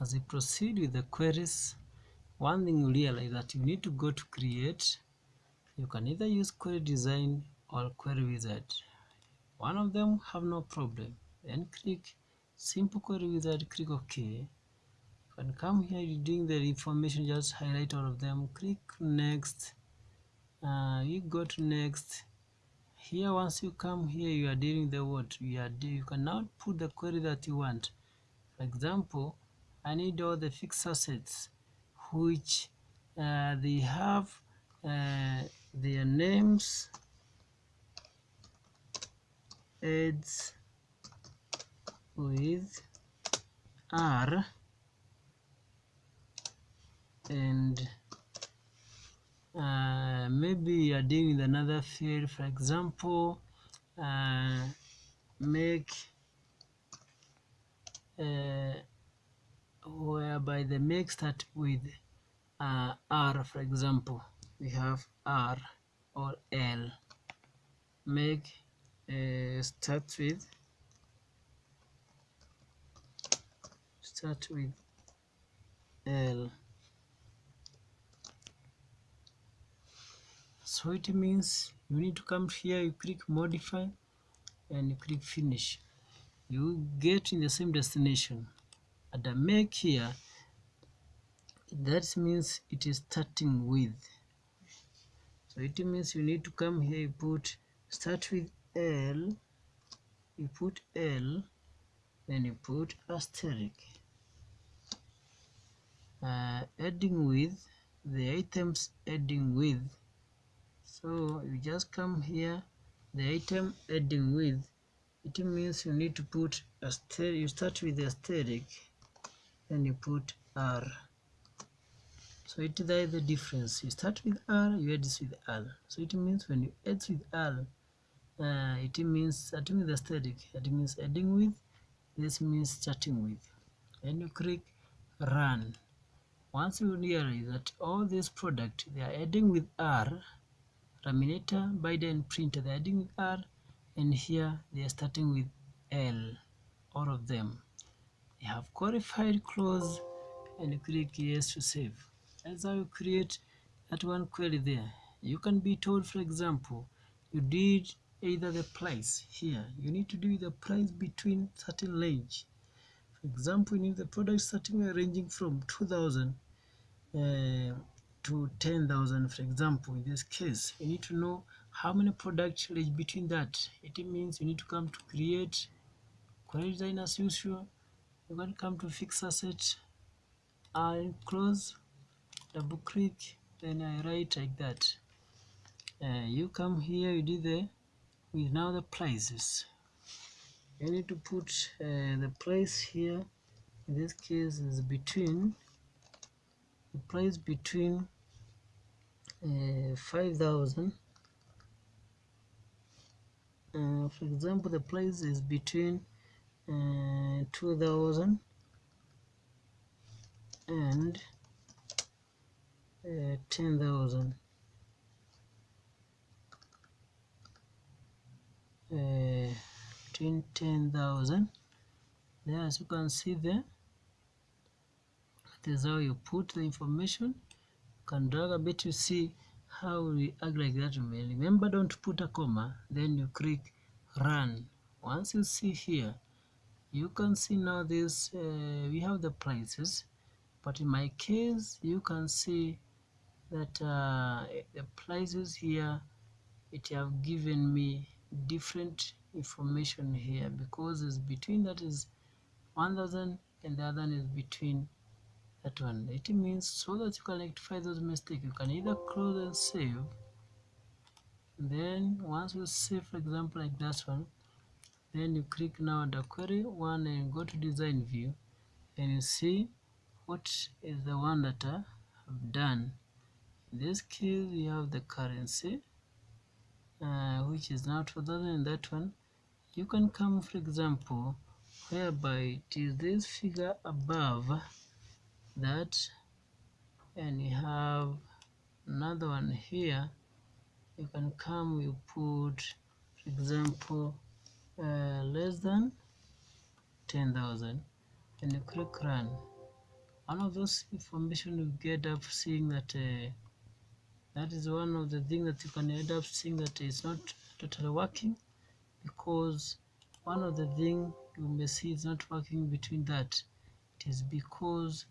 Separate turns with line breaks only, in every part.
as you proceed with the queries one thing you realize that you need to go to create you can either use query design or query wizard. One of them have no problem. Then click simple query wizard click ok. You can come here you're doing the information just highlight all of them click next. Uh, you go to next. Here once you come here you are dealing the what you are you can now put the query that you want. For example I need all the fixed assets which uh, they have uh, their names adds with R and uh, maybe you are dealing with another field. For example uh, make uh, whereby the make start with uh, R for example we have R or L. Make uh, start with start with L. So it means you need to come here you click modify and you click finish. You get in the same destination at the make here that means it is starting with. So it means you need to come here you put start with L you put L then you put asterisk. Uh, adding with the items adding with. So you just come here the item adding with it means you need to put a you start with the asterisk and you put r. So it is the difference. You start with r you add this with r so it means when you add with r uh, it means starting with the asterisk it means adding with this means starting with. And you click run. Once you realize that all this product they are adding with r laminator binder printer they're adding with R and here they are starting with L all of them they have qualified close and click yes to save. As I you create that one query there. You can be told for example you did either the price here. You need to do the price between certain range. For example you need the product starting ranging from 2000 uh, to 10,000 for example in this case you need to know how many products range between that. It means you need to come to create query design as usual you can come to fix asset I close double click then I write like that. Uh, you come here you do the with now the prices. You need to put uh, the price here. In this case is between the price between uh, 5000 uh, for example the price is between uh, 2000 and uh, 10,000 uh, between 10,000 there as you can see there that is how you put the information. You can drag a bit to see how we act like that. Remember don't put a comma then you click run. Once you see here you can see now this uh, we have the prices but in my case you can see that uh, the prices here it have given me different information here because it's between that is 1000 and the other one is between that one. It means so that you can rectify those mistakes you can either close and save then once you save for example like that one then you click now the query one and go to design view. And you see what is the one that I have done. In this case you have the currency uh, which is now 2000 and that one. You can come for example whereby it is this figure above that and you have another one here. You can come you put for example uh, less than 10,000 and you click run. One of those information you get up seeing that uh, that is one of the things that you can end up seeing that it's not totally working because one of the thing you may see is not working between that it is because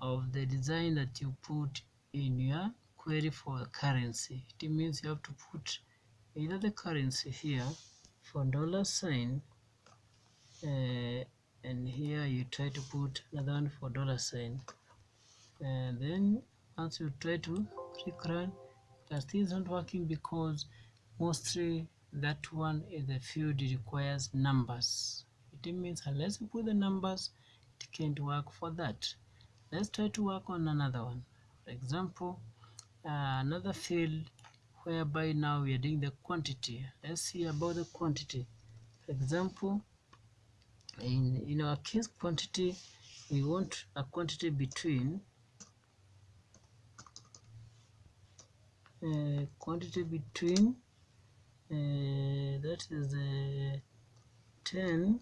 of the design that you put in your query for currency. It means you have to put either the currency here for dollar sign uh, and here you try to put another one for dollar sign. And then once you try to click run that still is not working because mostly that one is the field requires numbers. It means unless you put the numbers it can't work for that. Let's try to work on another one. For example uh, another field whereby now we are doing the quantity. Let's see about the quantity. For example in in our case quantity we want a quantity between uh, quantity between uh, that is uh, 10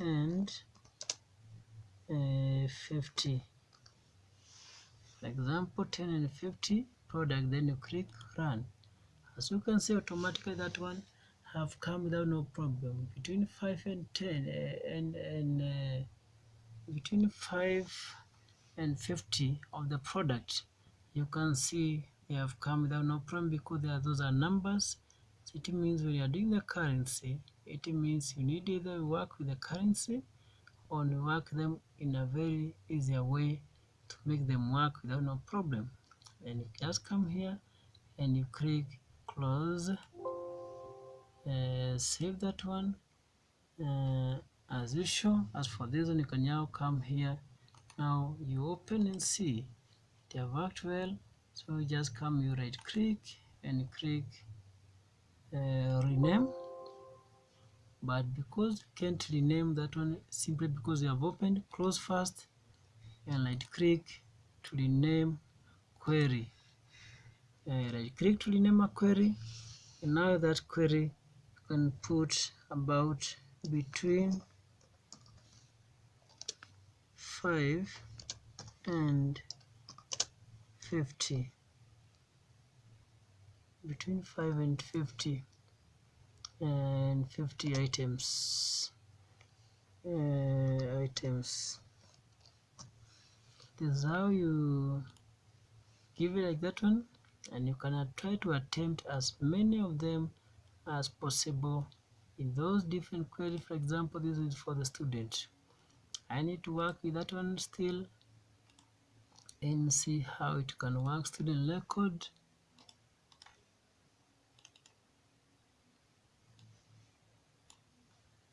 and uh, 50 for example 10 and 50 product then you click run. As you can see automatically that one have come without no problem. Between 5 and 10 uh, and and uh, between 5 and 50 of the product you can see they have come without no problem because are, those are numbers. So it means when you are doing the currency it means you need either work with the currency or work them in a very easier way to make them work without no problem and you just come here and you click close uh, save that one. Uh, as usual as for this one you can now come here. Now you open and see. They have worked well. So you just come you right click and click uh, rename. But because you can't rename that one simply because you have opened close first and right click to rename query uh, right click to rename a query and now that query can put about between 5 and 50 between 5 and 50 and 50 items uh, items. This is how you give it like that one and you can try to attempt as many of them as possible in those different queries. For example this is for the student. I need to work with that one still and see how it can work. Student record.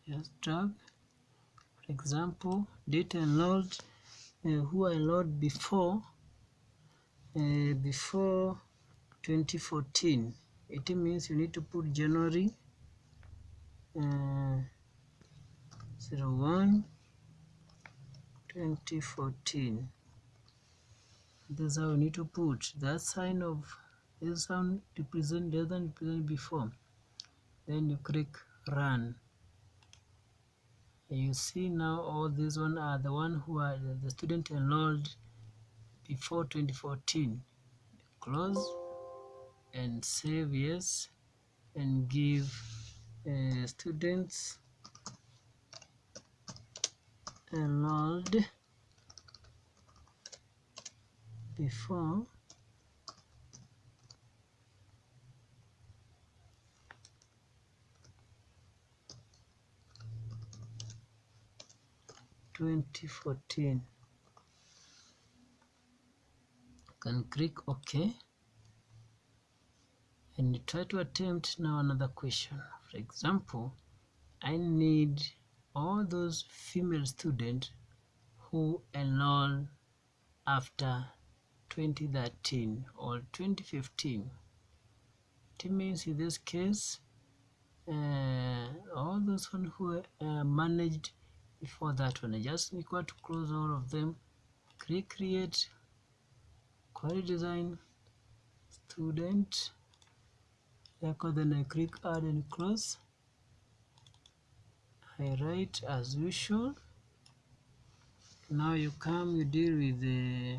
Just drag. For example data load. Uh, who I load before uh, before 2014 it means you need to put January uh, 01 2014 this is how you need to put that sign of this one represent doesn't represent before. Then you click run. You see now all these one are the one who are the student enrolled before 2014 close and save yes and give uh, students enrolled before Twenty fourteen. Can click OK and you try to attempt now another question. For example, I need all those female students who enroll after 2013 or 2015. It means in this case, uh, all those one who uh, managed before that one, I just require to close all of them, click create, query design, student, record, then I click add and close. I write as usual now you come you deal with the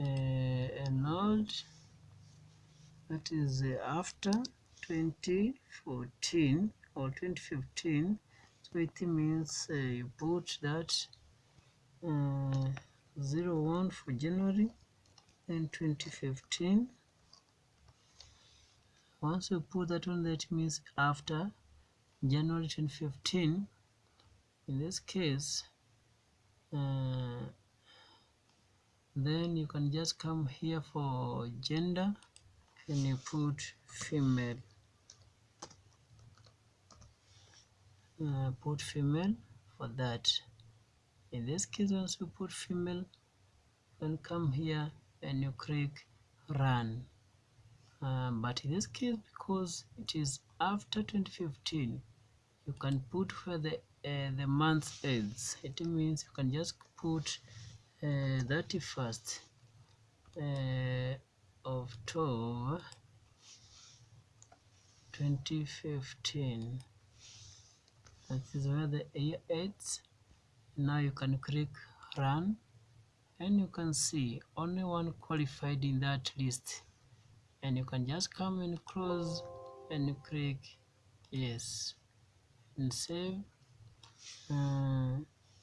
uh, old that is uh, after 2014 or 2015 so it means uh, you put that uh, 01 for January then 2015 once you put that one that means after January 2015 in this case uh, then you can just come here for gender and you put female. Uh, put female for that. In this case once you put female then come here and you click run. Um, but in this case because it is after 2015 you can put where the uh, the month ends. It means you can just put uh, 31st uh, of 12 2015 that is where the year ends. Now you can click run and you can see only one qualified in that list. And you can just come and close and click yes. And save uh,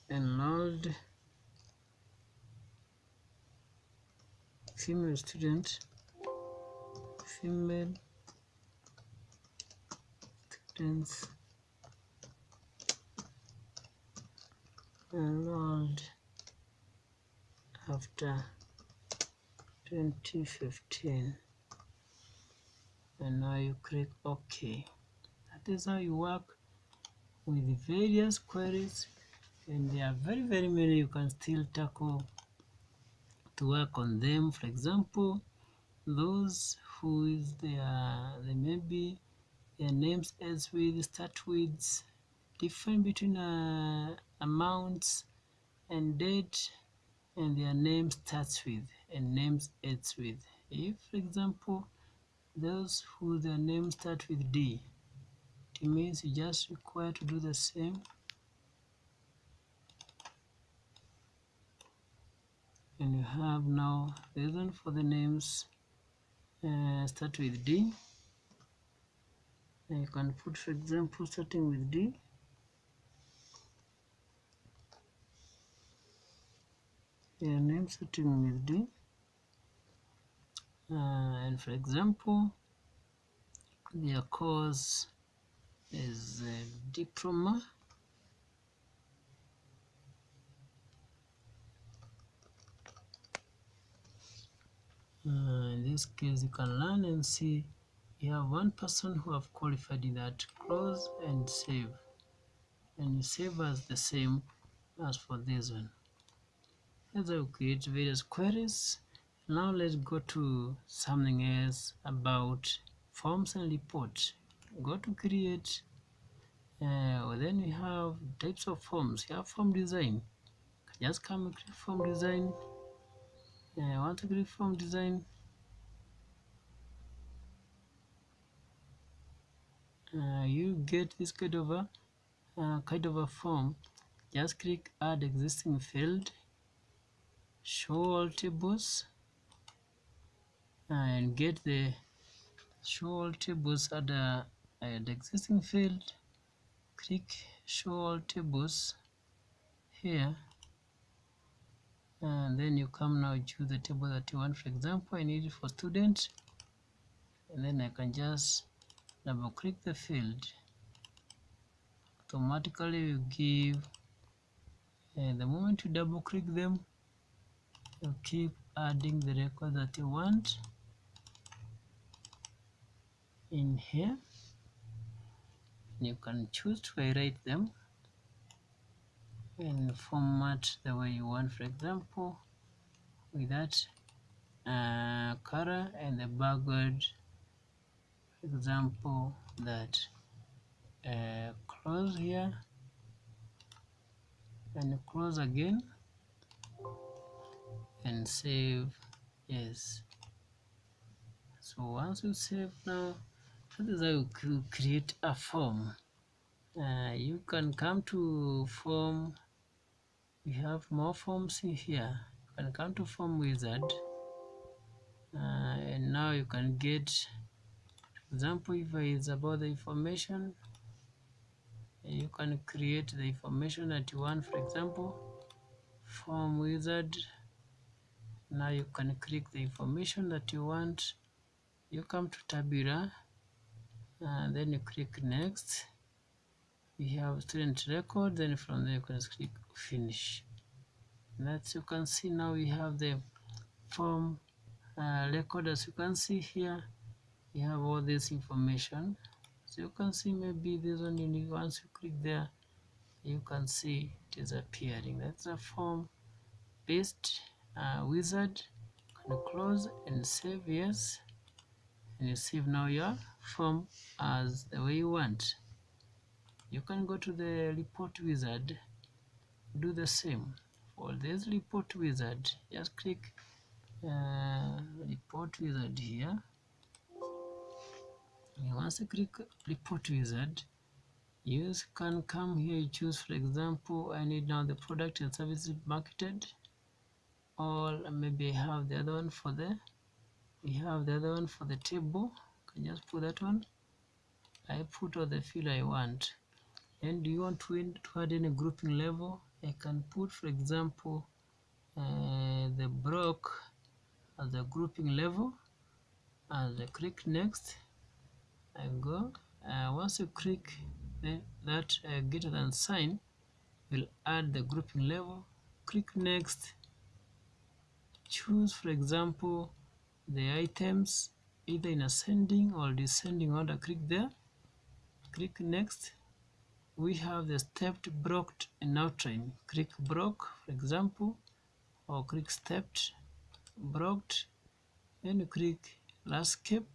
load. Female student female students enrolled after 2015 and now you click OK that is how you work with various queries and there are very very many you can still tackle to work on them. For example those who is their they maybe their names as with start with different between uh, amounts and date and their name starts with and names ends with. If for example those who their name start with D it means you just require to do the same. And you have now reason for the names uh, start with D. And you can put for example starting with D your name starting with D uh, and for example their course is diploma. Uh, in this case you can learn and see you have one person who have qualified in that close and save. And save as the same as for this one as I create various queries now let's go to something else about forms and reports. Go to create uh, then we have types of forms. You have form design. Just come and click form design. Uh, want to click form design uh, you get this kind of a uh, kind of a form. Just click add existing field show all tables and get the show all tables at the, at the existing field. Click show all tables here. And then you come now choose the table that you want for example I need it for students. And then I can just double click the field. Automatically you give and the moment you double click them you keep adding the record that you want. In here. You can choose to rewrite them. And format the way you want. For example with that uh, color and the background for example that uh, close here. And close again and save yes. So once you save now that is how you create a form. Uh, you can come to form we have more forms in here. You can come to form wizard. Uh, and now you can get for example if it's about the information you can create the information that you want. For example form wizard now you can click the information that you want. You come to tabular and then you click next. We have student record then from there you can click finish. And you can see now we have the form uh, record. As you can see here you have all this information. So you can see maybe this one you need once you click there you can see it is appearing. That's a form based uh, wizard you can close and save yes and you save now your form as the way you want. You can go to the report wizard do the same. For this report wizard just click uh, report wizard here. And once you click report wizard you can come here you choose for example I need now the product and services marketed or maybe I have the other one for the we have the other one for the table. Can just put that one? I put all the field I want. And do you want to, to add any grouping level? I can put for example uh, the block as a grouping level and I click next I go uh, once you click the, that uh, greater than sign will add the grouping level. Click next choose for example the items either in ascending or descending order. Click there. Click next. We have the stepped blocked and outline click block for example or click stepped blocked and you click landscape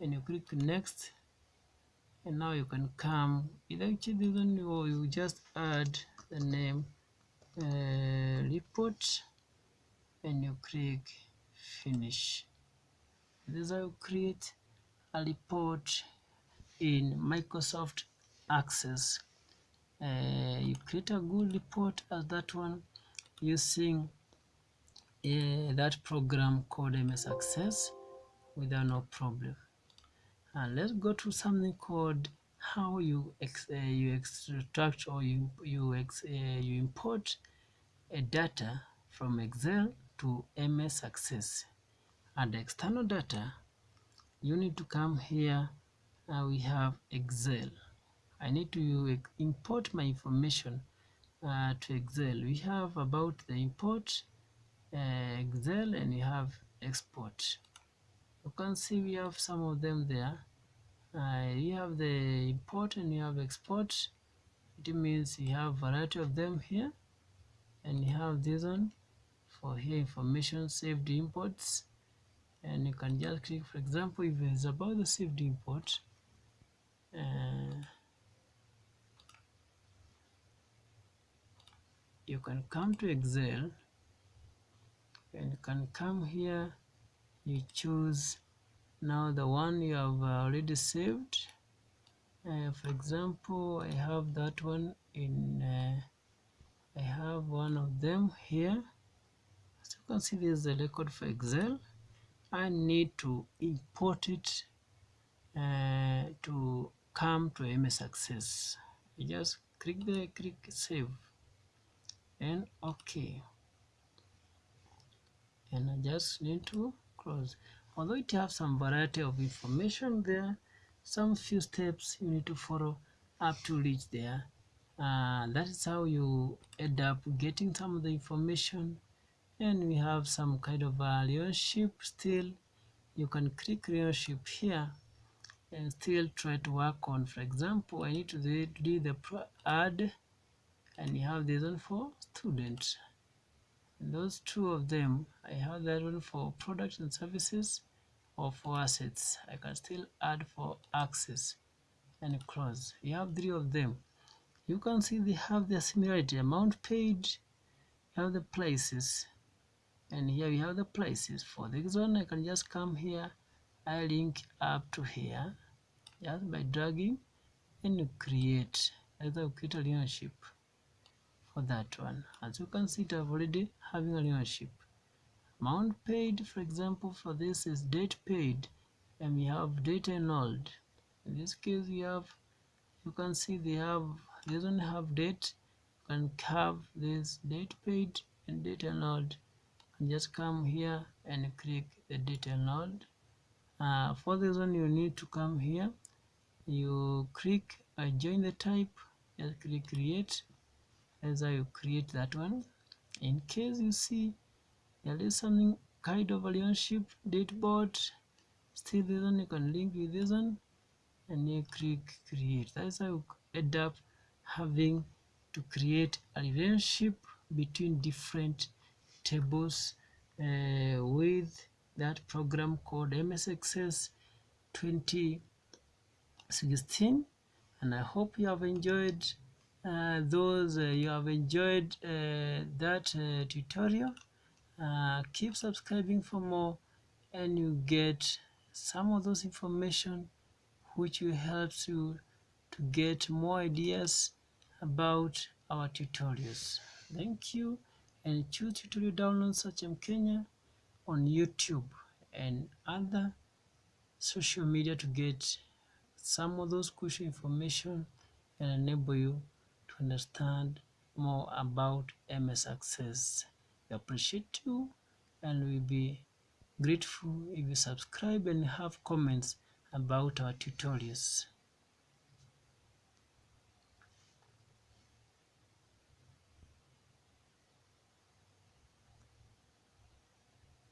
and you click next and now you can come. Either this one or you just add the name uh, report and you click finish. This you create a report in Microsoft Access uh, you create a good report as that one using uh, that program called MS Access without no problem. And let's go to something called how you ex uh, you extract or you you ex uh, you import a data from Excel to MS Access and external data you need to come here we have Excel. I need to import my information uh, to Excel. We have about the import uh, Excel and we have export. You can see we have some of them there. Uh, you have the import and you have export. It means you have variety of them here and you have this one for here information saved imports. And you can just click for example if it's about the saved import uh, you can come to Excel and you can come here. You choose now the one you have already saved. Uh, for example I have that one in uh, I have one of them here you can see this is the record for Excel I need to import it uh, to come to MS Access you just click the click save. And OK. And I just need to close. Although it has some variety of information there some few steps you need to follow up to reach there. Uh, that is how you end up getting some of the information and we have some kind of a relationship still. You can click relationship here and still try to work on. For example I need to do the add and you have this one for students those two of them I have that one for products and services or for assets. I can still add for access and close. You have three of them. You can see they have their similarity. Amount paid you have the places and here we have the places for this one I can just come here. I link up to here just by dragging and you create either create a relationship for that one. As you can see it I've already having a relationship amount paid for example for this is date paid and we have date enrolled in this case we have you can see they have they don't have date. You can have this date paid and date and just come here and click the date node. Uh, for this one you need to come here. You click uh, join the type just click create. As I create that one. In case you see there is something kind of relationship date board still this one you can link with this one. And you click create. That's how you end up having to create a relationship between different tables uh, with that program called MS Access 2016 and I hope you have enjoyed uh, those uh, you have enjoyed uh, that uh, tutorial. Uh, keep subscribing for more and you get some of those information which will help you to get more ideas about our tutorials. Thank you and choose tutorial download such as Kenya on YouTube and other social media to get some of those crucial information and enable you to understand more about MS Access. We appreciate you and we'll be grateful if you subscribe and have comments about our tutorials.